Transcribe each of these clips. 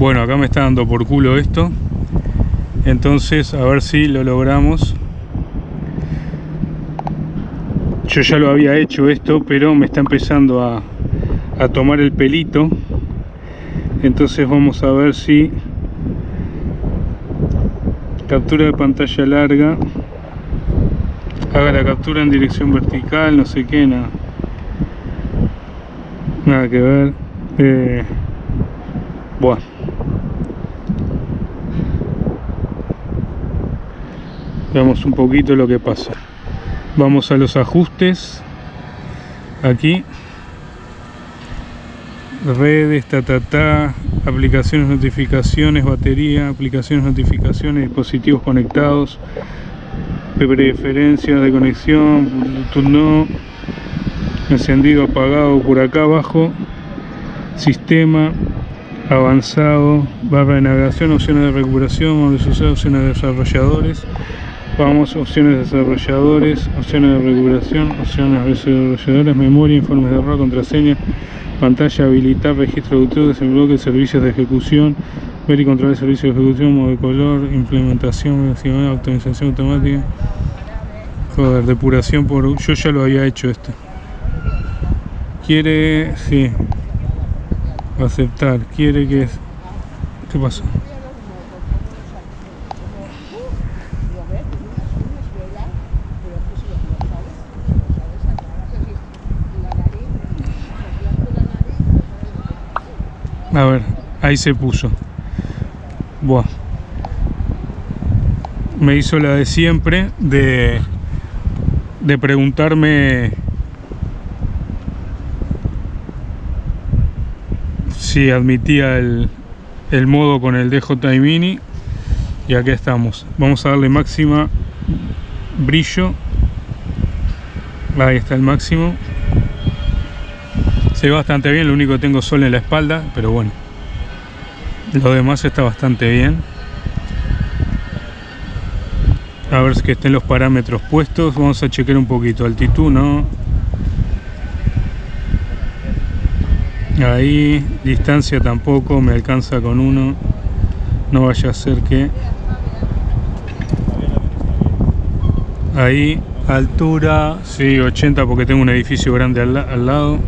Bueno, acá me está dando por culo esto. Entonces, a ver si lo logramos. Yo ya lo había hecho esto, pero me está empezando a, a tomar el pelito. Entonces vamos a ver si captura de pantalla larga haga la captura en dirección vertical, no sé qué, nada. Nada que ver. Eh, bueno. Veamos un poquito lo que pasa. Vamos a los ajustes. Aquí. Redes, ta, aplicaciones, notificaciones, batería, aplicaciones, notificaciones, dispositivos conectados, preferencias de conexión, Bluetooth no, encendido, apagado por acá abajo, sistema, avanzado, barra de navegación, opciones de recuperación, opciones de desarrolladores, vamos, opciones de desarrolladores, opciones de recuperación, opciones de desarrolladores, memoria, informes de error, contraseña, pantalla, habilitar, registro de autores, bloque, servicios de ejecución, ver y controlar servicios de ejecución, modo de color, implementación, optimización automática, joder, depuración por... yo ya lo había hecho esto. Quiere, sí, aceptar, quiere que... ¿Qué pasó? A ver, ahí se puso. Buah. Me hizo la de siempre de, de preguntarme si admitía el, el modo con el DJI Mini y aquí estamos. Vamos a darle máxima brillo. Ahí está el máximo. Se ve bastante bien, lo único que tengo sol en la espalda, pero bueno. Lo demás está bastante bien. A ver si que estén los parámetros puestos. Vamos a chequear un poquito. Altitud, ¿no? Ahí, distancia tampoco, me alcanza con uno. No vaya a ser que... Ahí, altura, sí, 80 porque tengo un edificio grande al lado.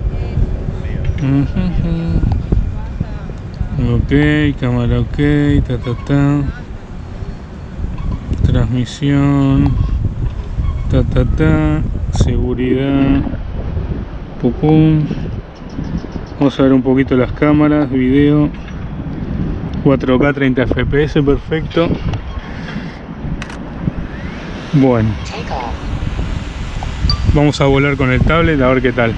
Ok, cámara ok, ta ta ta. Transmisión. Ta ta ta. Seguridad. Pum Vamos a ver un poquito las cámaras, video. 4K 30 FPS, perfecto. Bueno. Vamos a volar con el tablet a ver qué tal.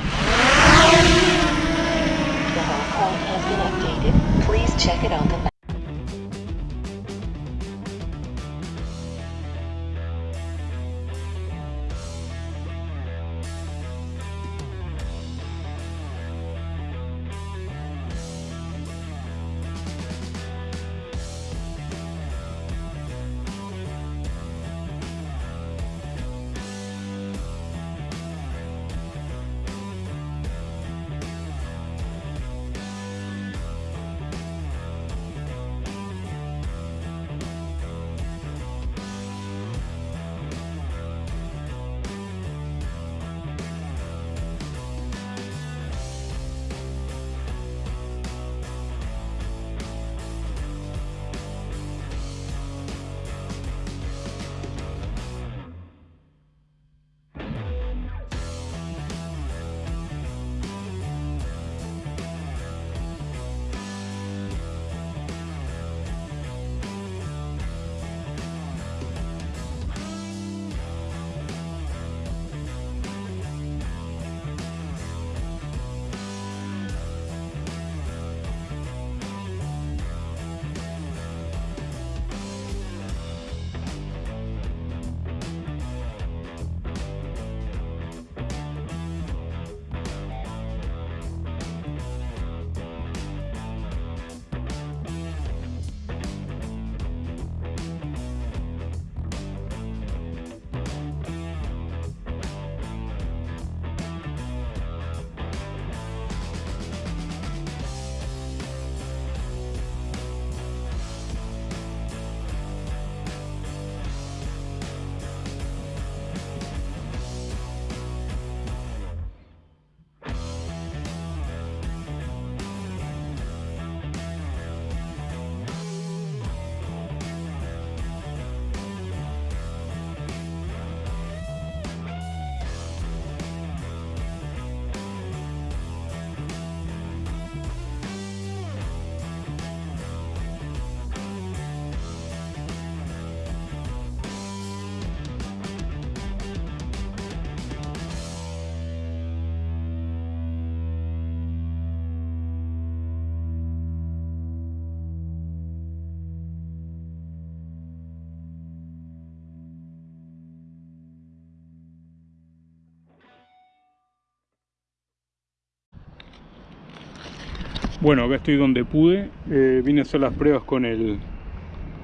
Bueno, acá estoy donde pude. Eh, vine a hacer las pruebas con el,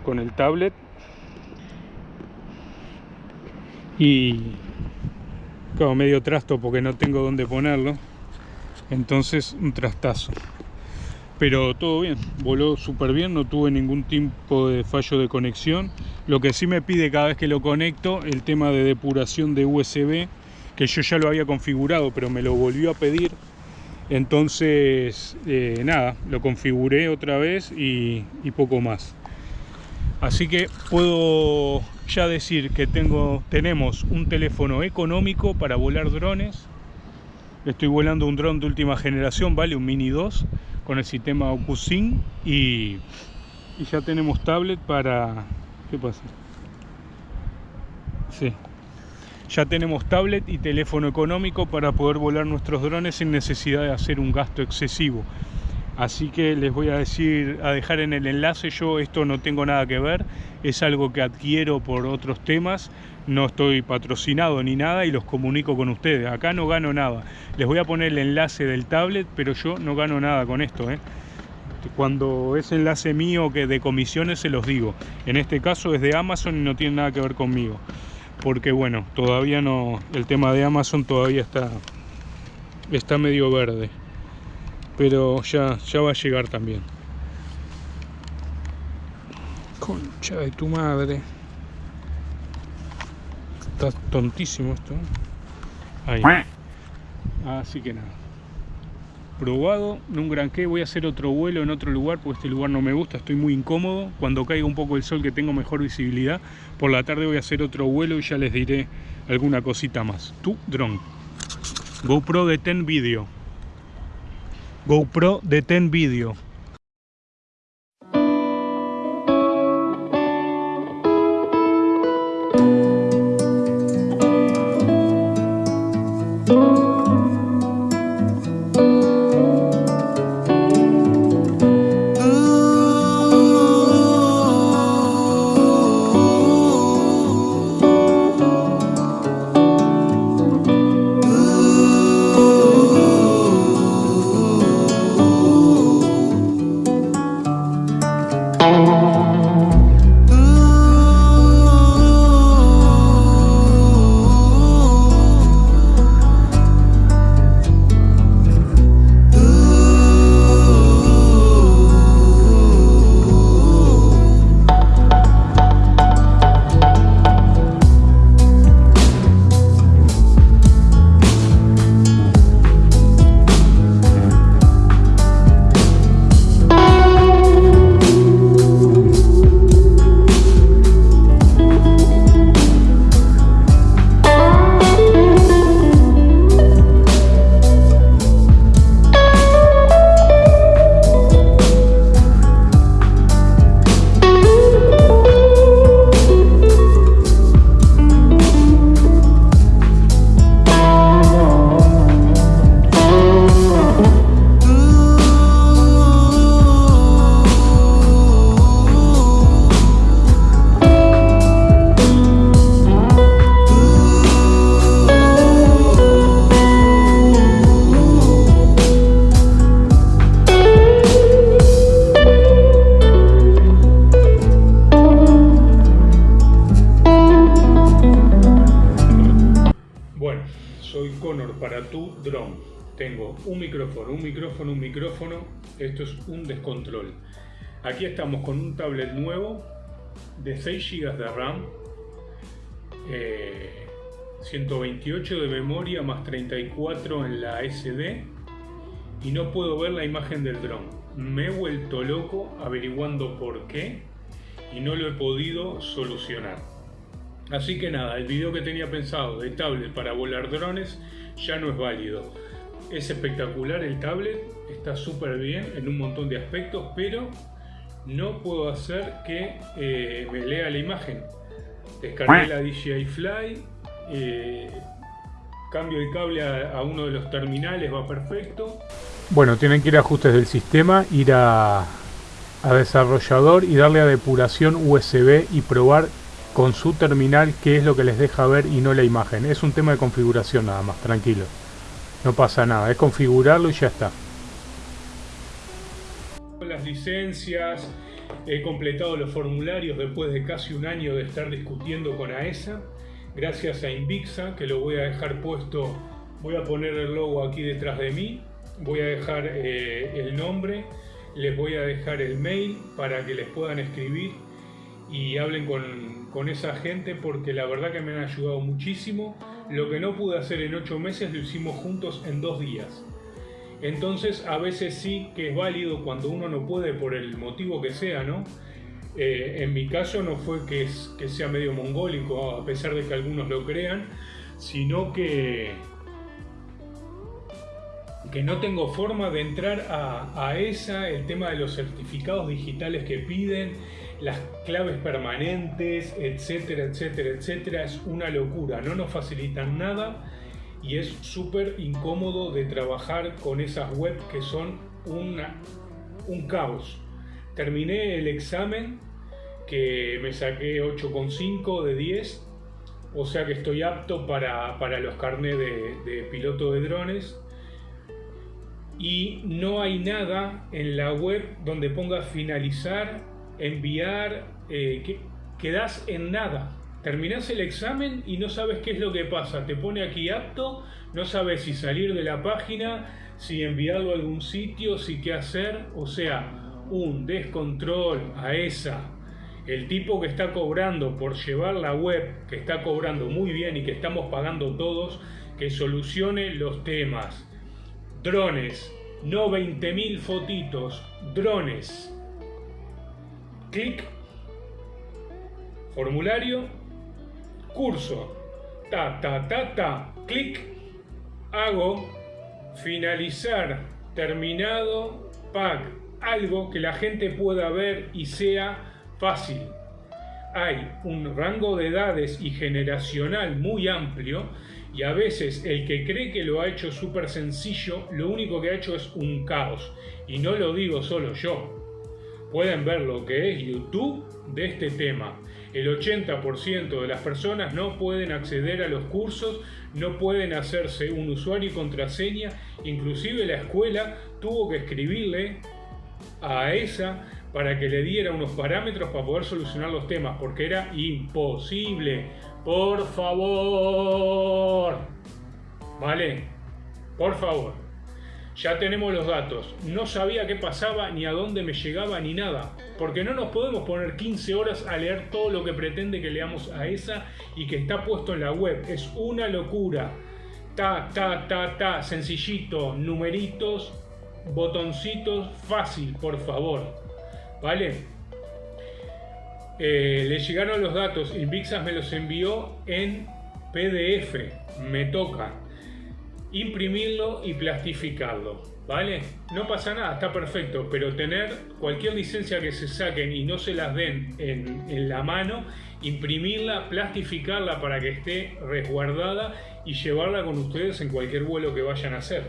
con el tablet. Y claro, medio trasto porque no tengo dónde ponerlo. Entonces un trastazo. Pero todo bien, voló súper bien, no tuve ningún tipo de fallo de conexión. Lo que sí me pide cada vez que lo conecto, el tema de depuración de USB, que yo ya lo había configurado, pero me lo volvió a pedir entonces eh, nada lo configuré otra vez y, poco más. Así que puedo ya decir que tengo tenemos un teléfono económico para volar drones. Estoy volando un dron de última generación vale un mini 2 con el sistema OcuSync y, y ya tenemos tablet para ¿qué pasa? sí ya tenemos tablet y teléfono económico para poder volar nuestros drones sin necesidad de hacer un gasto excesivo. Así que les voy a decir, a dejar en el enlace, yo esto no tengo nada que ver, es algo que adquiero por otros temas, no estoy patrocinado ni nada y los comunico con ustedes. Acá no gano nada. Les voy a poner el enlace del tablet, pero yo no gano nada con esto. ¿eh? Cuando es enlace mío que de comisiones se los digo. En este caso es de Amazon y no tiene nada que ver conmigo porque bueno, todavía no, el tema de Amazon todavía está, está medio verde, pero ya, ya va a llegar también. Concha de tu madre. Está tontísimo esto. Ahí. Así que nada probado, no un gran qué, voy a hacer otro vuelo en otro lugar porque este lugar no me gusta, estoy muy incómodo, cuando caiga un poco el sol que tengo mejor visibilidad, por la tarde voy a hacer otro vuelo y ya les diré alguna cosita más. Tu drone. GoPro de 10 Video. GoPro de 10 Video. Un micrófono, un micrófono, un micrófono, esto es un descontrol. Aquí estamos con un tablet nuevo de 6 GB de RAM, 128 eh, de memoria más 34 en la SD y no puedo ver la imagen del dron. Me he vuelto loco averiguando por qué y no lo he podido solucionar. Así que nada, el video que tenía pensado de tablet para volar drones ya no es válido. Es espectacular el tablet, está súper bien en un montón de aspectos, pero no puedo hacer que eh, me lea la imagen. Descargué la DJI Fly, eh, cambio el cable a, uno de los terminales, va perfecto. Bueno, tienen que ir a ajustes del sistema, ir a, a desarrollador y darle a depuración USB y probar con su terminal qué es lo que les deja ver y no la imagen. Es un tema de configuración nada más, tranquilo. No pasa nada, es configurarlo y ya está. las licencias, he completado los formularios después de casi un año de estar discutiendo con AESA, gracias a Invixa, que lo voy a dejar puesto, voy a poner el logo aquí detrás de mí, voy a dejar eh, el nombre, les voy a dejar el mail para que les puedan escribir y hablen con, con esa gente porque la verdad que me han ayudado muchísimo. Lo que no pude hacer en ocho meses lo hicimos juntos en dos días. Entonces a veces sí que es válido cuando uno no puede por el motivo que sea, ¿no? Eh, en mi caso no fue que, sea medio mongólico, a pesar de que algunos lo crean, sino que, que no tengo forma de entrar a, a esa, el tema de los certificados digitales que piden, las claves permanentes, etcétera, etcétera, etcétera, es una locura, no nos facilitan nada y es súper incómodo de trabajar con esas webs que son un caos. Terminé el examen que me saqué 8,5 de 10, o sea que estoy apto para, los carnés de, piloto de drones. Y no hay nada en la web donde ponga finalizar, enviar, eh, que, quedas en nada. Terminás el examen y no sabes qué es lo que pasa. Te pone aquí apto, no sabes si salir de la página, si enviarlo a algún sitio, si qué hacer. O sea, un descontrol a esa. El tipo que está cobrando por llevar la web, que está cobrando muy bien y que estamos pagando todos, que solucione los temas. Drones, no 20.000 fotitos, drones. Clic, formulario, curso, ta, ta, ta, ta, clic, hago, finalizar, terminado, pack, algo que la gente pueda ver y sea fácil. Hay un rango de edades y generacional muy amplio y a veces el que cree que lo ha hecho súper sencillo, lo único que ha hecho es un caos. Y no lo digo solo yo. Pueden ver lo que es YouTube de este tema el 80% de las personas no pueden acceder a los cursos, no pueden hacerse un usuario y contraseña, inclusive la escuela tuvo que escribirle a esa para que le diera unos parámetros para poder solucionar los temas, porque era imposible. Por favor. ¿Vale? Por favor. Ya tenemos los datos. No sabía qué pasaba, ni a dónde me llegaba, ni nada. Porque no nos podemos poner 15 horas a leer todo lo que pretende que leamos a esa y que está puesto en la web. Es una locura. Ta, ta, ta, ta, sencillito, numeritos, botoncitos, fácil, por favor. ¿Vale? Eh, le llegaron los datos, Invixas me los envió en PDF, me toca imprimirlo y plastificarlo, ¿vale? No pasa nada, está perfecto, pero tener cualquier licencia que se saquen y no se las den en, la mano, imprimirla, plastificarla para que esté resguardada y llevarla con ustedes en cualquier vuelo que vayan a hacer.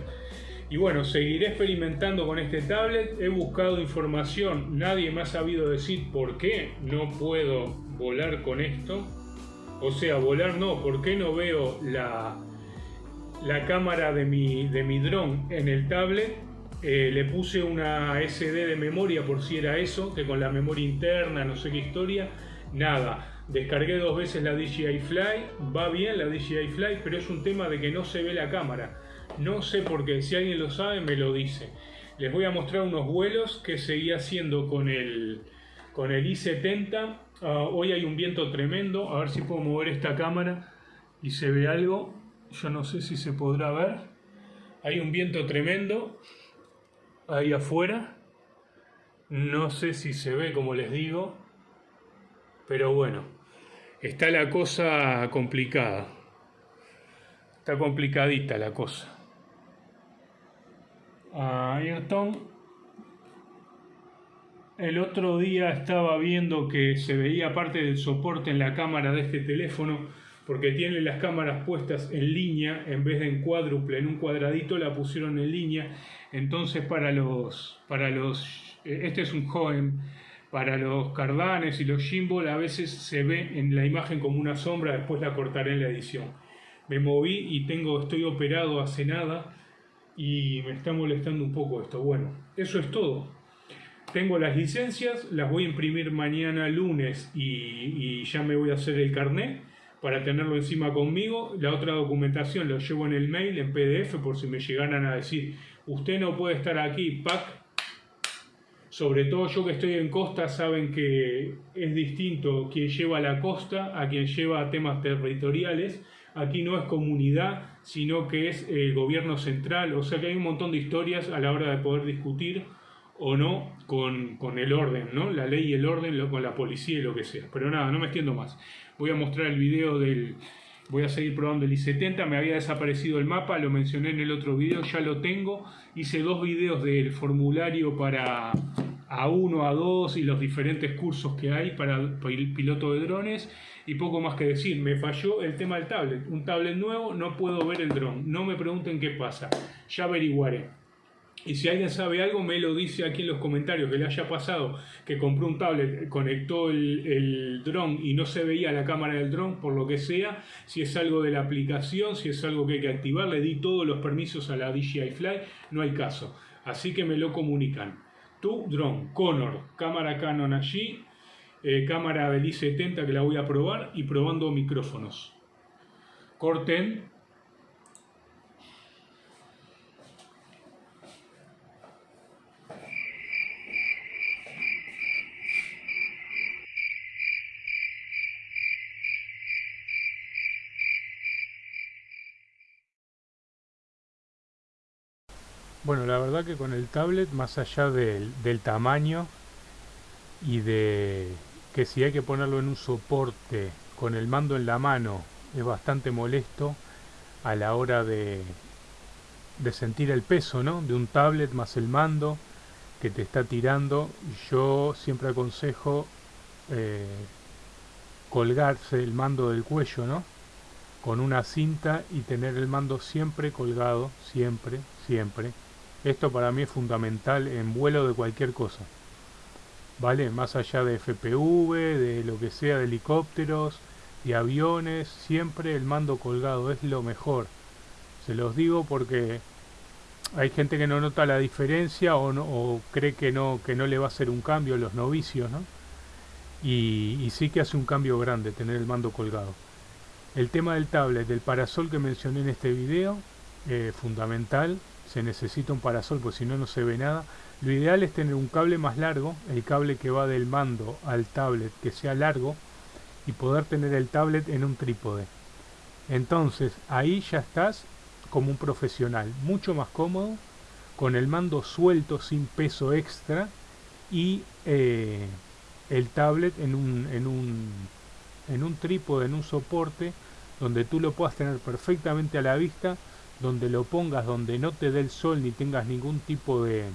Y bueno, seguiré experimentando con este tablet, he buscado información, nadie me ha sabido decir por qué no puedo volar con esto. O sea, volar no, ¿por qué no veo la, la cámara de mi, de mi dron en el tablet. Eh, le puse una SD de memoria por si era eso, que con la memoria interna, no sé qué historia, nada. Descargué dos veces la DJI Fly, va bien la DJI Fly, pero es un tema de que no se ve la cámara. No sé por qué, si alguien lo sabe me lo dice. Les voy a mostrar unos vuelos que seguí haciendo con el, con el i70. Ah, hoy hay un viento tremendo, a ver si puedo mover esta cámara y se ve algo yo no sé si se podrá ver. Hay un viento tremendo ahí afuera. No sé si se ve como les digo. Pero bueno, está la cosa complicada. Está complicadita la cosa. Ayrton. El otro día estaba viendo que se veía parte del soporte en la cámara de este teléfono porque tiene las cámaras puestas en línea en vez de en cuádruple, en un cuadradito la pusieron en línea, entonces para los, para los, eh, este es un joven, para los cardanes y los gimbal a veces se ve en la imagen como una sombra, después la cortaré en la edición. Me moví y tengo, estoy operado hace nada y me está molestando un poco esto. Bueno, eso es todo. tengo las licencias, las voy a imprimir mañana lunes y, ya me voy a hacer el carnet para tenerlo encima conmigo. La otra documentación lo llevo en el mail, en PDF, por si me llegaran a decir, usted no puede estar aquí, PAC. Sobre todo yo que estoy en costa, saben que es distinto quien lleva la costa a quien lleva temas territoriales. Aquí no es comunidad, sino que es el gobierno central. O sea que hay un montón de historias a la hora de poder discutir o no con, el orden, ¿no? La ley y el orden, con la policía y lo que sea. Pero nada, no me extiendo más. Voy a mostrar el video del... Voy a seguir probando el I-70, me había desaparecido el mapa, lo mencioné en el otro video, ya lo tengo. Hice dos videos del formulario para A1, A2 y los diferentes cursos que hay para piloto de drones. Y poco más que decir, me falló el tema del tablet. Un tablet nuevo, no puedo ver el dron. No me pregunten qué pasa, ya averiguaré. Y si alguien sabe algo, me lo dice aquí en los comentarios que le haya pasado, que compró un tablet, conectó el, el dron y no se veía la cámara del dron, por lo que sea, si es algo de la aplicación, si es algo que hay que activar, le di todos los permisos a la DJI Fly, no hay caso. Así que me lo comunican. Tu dron, Conor, cámara Canon allí, eh, cámara del i70 que la voy a probar y probando micrófonos. Corten Bueno, la verdad que con el tablet, más allá del, tamaño y de que si hay que ponerlo en un soporte con el mando en la mano es bastante molesto a la hora de, de sentir el peso ¿no? de un tablet más el mando que te está tirando. Yo siempre aconsejo eh, colgarse el mando del cuello ¿no? con una cinta y tener el mando siempre colgado, siempre, siempre esto para mí es fundamental en vuelo de cualquier cosa. ¿Vale? Más allá de FPV, de lo que sea, de helicópteros, y aviones, siempre el mando colgado es lo mejor. Se los digo porque hay gente que no nota la diferencia o, no, cree que no, que no le va a hacer un cambio, los novicios, ¿no? Y, sí que hace un cambio grande tener el mando colgado. El tema del tablet, del parasol que mencioné en este video, eh, fundamental, se necesita un parasol, porque si no, no se ve nada. Lo ideal es tener un cable más largo, el cable que va del mando al tablet que sea largo, y poder tener el tablet en un trípode. Entonces, ahí ya estás como un profesional, mucho más cómodo, con el mando suelto sin peso extra y eh, el tablet en un, en, un, en un trípode, en un soporte, donde tú lo puedas tener perfectamente a la vista donde lo pongas, donde no te dé el sol ni tengas ningún tipo de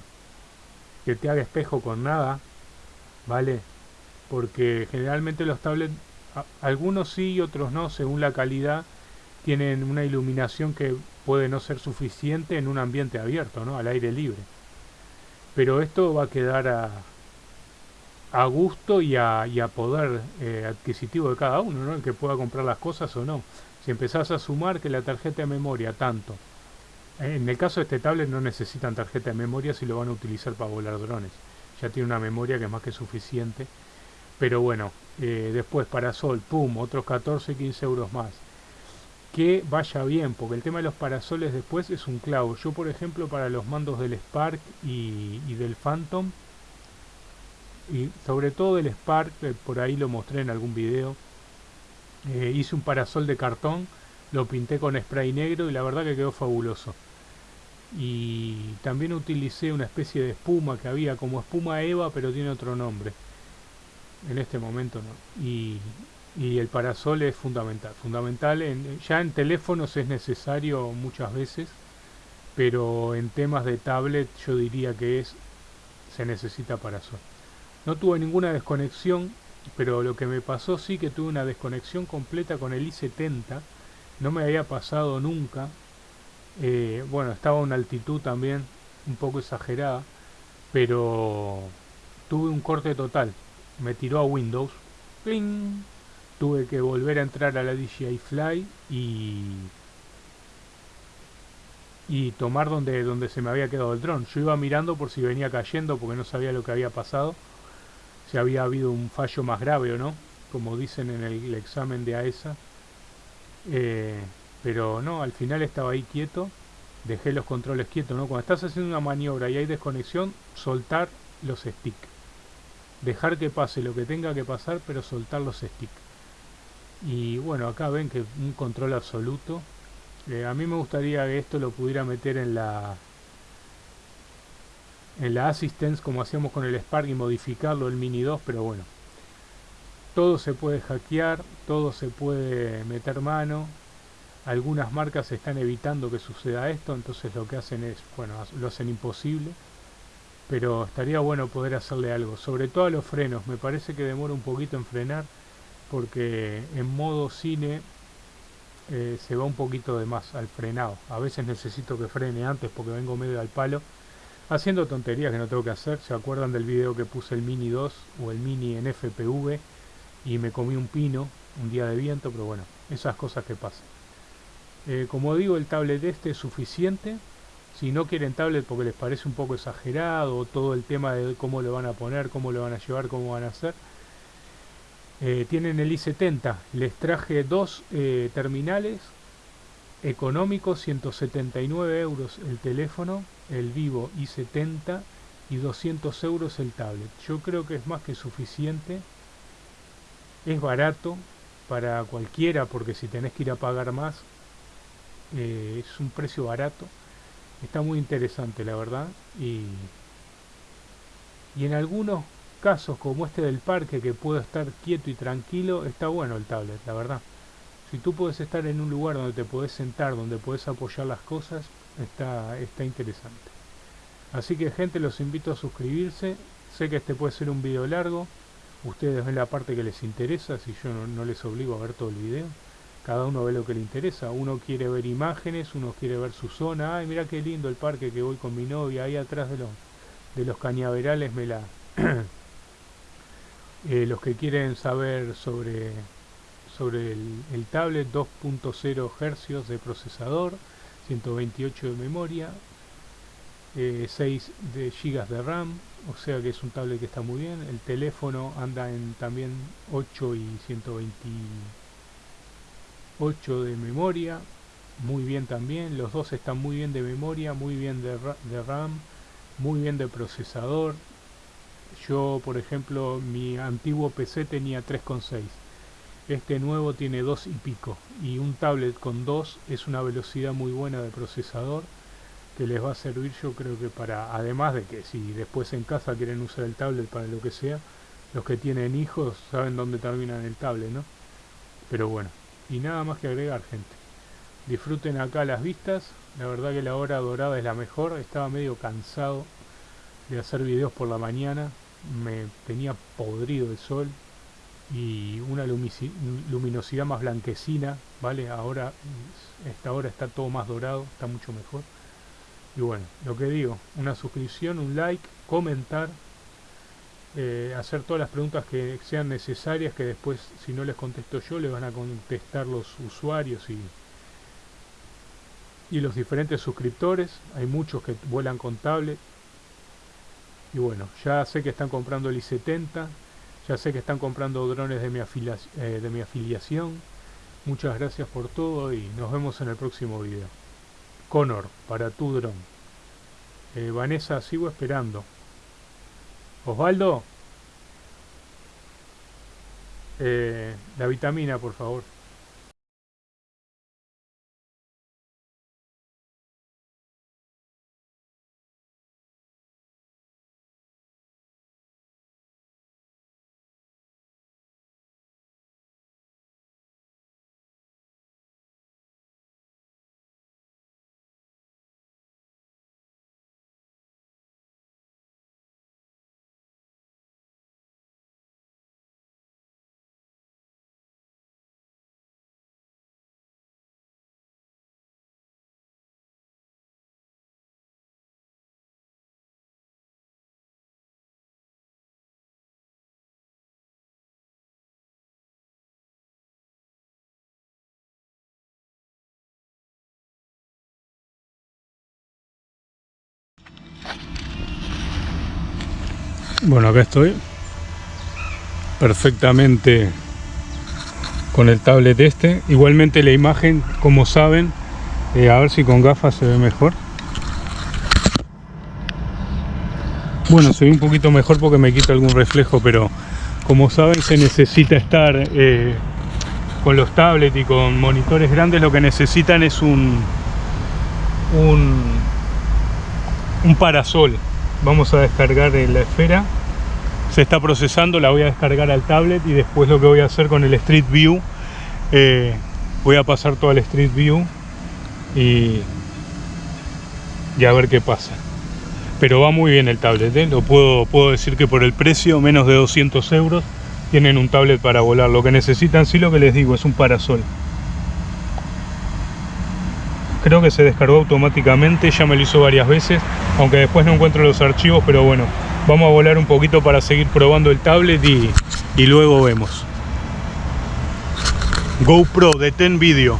que te haga espejo con nada, ¿vale? Porque generalmente los tablets, algunos sí y otros no, según la calidad, tienen una iluminación que puede no ser suficiente en un ambiente abierto, ¿no? Al aire libre. Pero esto va a quedar a, gusto y a, poder eh, adquisitivo de cada uno, ¿no? El que pueda comprar las cosas o no. Si empezás a sumar que la tarjeta de memoria tanto, en el caso de este tablet no necesitan tarjeta de memoria si lo van a utilizar para volar drones. Ya tiene una memoria que es más que suficiente. Pero bueno, eh, después parasol, pum, otros 14, 15 euros más. Que vaya bien, porque el tema de los parasoles después es un clavo. Yo por ejemplo para los mandos del Spark y, del Phantom, y sobre todo del Spark, eh, por ahí lo mostré en algún video, eh, hice un parasol de cartón, lo pinté con spray negro y la verdad que quedó fabuloso. Y también utilicé una especie de espuma que había como espuma Eva pero tiene otro nombre. En este momento no. Y, el parasol es fundamental. Fundamental en, ya en teléfonos es necesario muchas veces, pero en temas de tablet yo diría que es se necesita parasol. No tuve ninguna desconexión pero lo que me pasó sí que tuve una desconexión completa con el i70 no me había pasado nunca. Eh, bueno estaba a una altitud también un poco exagerada pero tuve un corte total. Me tiró a Windows. Tuve que volver a entrar a la DJI Fly y y tomar donde, donde se me había quedado el dron. Yo iba mirando por si venía cayendo porque no sabía lo que había pasado, si había habido un fallo más grave o no, como dicen en el, examen de AESA. Eh, pero no, al final estaba ahí quieto, dejé los controles quietos, ¿no? Cuando estás haciendo una maniobra y hay desconexión, soltar los sticks. Dejar que pase lo que tenga que pasar, pero soltar los sticks. Y bueno, acá ven que un control absoluto. Eh, a mí me gustaría que esto lo pudiera meter en la en la assistance como hacíamos con el Spark y modificarlo el Mini 2, pero bueno. Todo se puede hackear, todo se puede meter mano. Algunas marcas están evitando que suceda esto, entonces lo que hacen es, bueno, lo hacen imposible. Pero estaría bueno poder hacerle algo, sobre todo a los frenos. Me parece que demora un poquito en frenar porque en modo cine eh, se va un poquito de más al frenado. A veces necesito que frene antes porque vengo medio al palo. Haciendo tonterías que no tengo que hacer. ¿Se acuerdan del video que puse el Mini 2 o el Mini en FPV? Y me comí un pino un día de viento, pero bueno, esas cosas que pasan. Eh, como digo, el tablet este es suficiente. Si no quieren tablet porque les parece un poco exagerado, todo el tema de cómo lo van a poner, cómo lo van a llevar, cómo van a hacer, eh, tienen el i70, les traje dos eh, terminales económicos, 179 euros el teléfono, el Vivo i70 y 200 euros el tablet. Yo creo que es más que suficiente, es barato para cualquiera porque si tenés que ir a pagar más eh, es un precio barato, está muy interesante la verdad y, y en algunos casos como este del parque que puedo estar quieto y tranquilo, está bueno el tablet, la verdad. Si tú puedes estar en un lugar donde te puedes sentar, donde puedes apoyar las cosas, está, está interesante. Así que gente, los invito a suscribirse. Sé que este puede ser un video largo. Ustedes ven la parte que les interesa, si yo no, les obligo a ver todo el video. Cada uno ve lo que le interesa. Uno quiere ver imágenes, uno quiere ver su zona. Ay, mira qué lindo el parque que voy con mi novia. Ahí atrás de los, de los cañaverales me la... Eh, los que quieren saber sobre, sobre el, tablet, 2.0 Hz de procesador, 128 de memoria, 6 eh, de GB de RAM, o sea que es un tablet que está muy bien. El teléfono anda en también 8 y 128 de memoria, muy bien también. Los dos están muy bien de memoria, muy bien de, de RAM, muy bien de procesador, yo, por ejemplo, mi antiguo PC tenía 3,6. Este nuevo tiene 2 y pico. Y un tablet con 2 es una velocidad muy buena de procesador que les va a servir yo creo que para, además de que si después en casa quieren usar el tablet para lo que sea, los que tienen hijos saben dónde terminan el tablet, ¿no? Pero bueno, y nada más que agregar, gente. Disfruten acá las vistas, la verdad que la hora dorada es la mejor, estaba medio cansado de hacer videos por la mañana, me tenía podrido el sol y una luminosidad más blanquecina, ¿vale? Ahora, esta hora está todo más dorado, está mucho mejor. Y bueno, lo que digo, una suscripción, un like, comentar, eh, hacer todas las preguntas que sean necesarias, que después, si no les contesto yo, le van a contestar los usuarios y, y los diferentes suscriptores. Hay muchos que vuelan con tablet, y bueno, ya sé que están comprando el i70, ya sé que están comprando drones de mi, eh, de mi afiliación. Muchas gracias por todo y nos vemos en el próximo video. Connor, para tu dron. Eh, Vanessa, sigo esperando. Osvaldo. Eh, la vitamina, por favor. Bueno, acá estoy. Perfectamente con el tablet este. Igualmente la imagen, como saben, eh, a ver si con gafas se ve mejor. Bueno, se ve un poquito mejor porque me quita algún reflejo, pero como saben se necesita estar eh, con los tablets y con monitores grandes, lo que necesitan es un, un, un parasol. Vamos a descargar la esfera. Se está procesando, la voy a descargar al tablet y después lo que voy a hacer con el Street View, eh, voy a pasar todo al Street View y, y a ver qué pasa pero va muy bien el tablet, ¿eh? lo puedo, puedo decir que por el precio, menos de 200 euros, tienen un tablet para volar. Lo que necesitan, sí, lo que les digo, es un parasol. Creo que se descargó automáticamente, ya me lo hizo varias veces, aunque después no encuentro los archivos, pero bueno, vamos a volar un poquito para seguir probando el tablet y, y luego vemos. GoPro, detén vídeo.